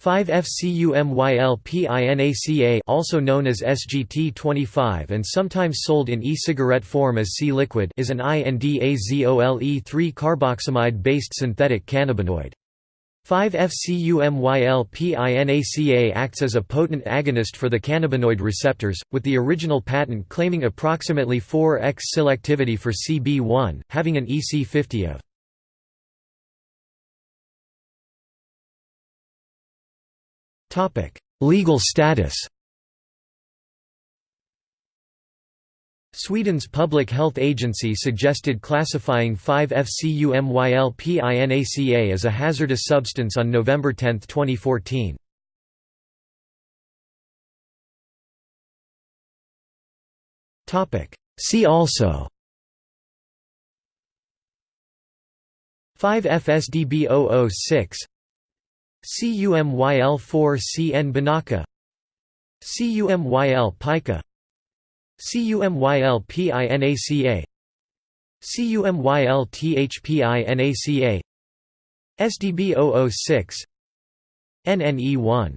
5-FCUMYLPINACA also known as SGT-25 and sometimes sold in e-cigarette form as C-liquid is an INDAZOLE3-carboxamide-based synthetic cannabinoid. 5-FCUMYLPINACA acts as a potent agonist for the cannabinoid receptors, with the original patent claiming approximately 4x selectivity for CB1, having an EC50 of Legal status Sweden's Public Health Agency suggested classifying 5-FCUMYLPINACA as a hazardous substance on November 10, 2014. See also 5-FSDB006 CUMYL4CN Binaca CUMYL pica. CUMYL PINACA CUMYL THPINACA SDB006 NNE1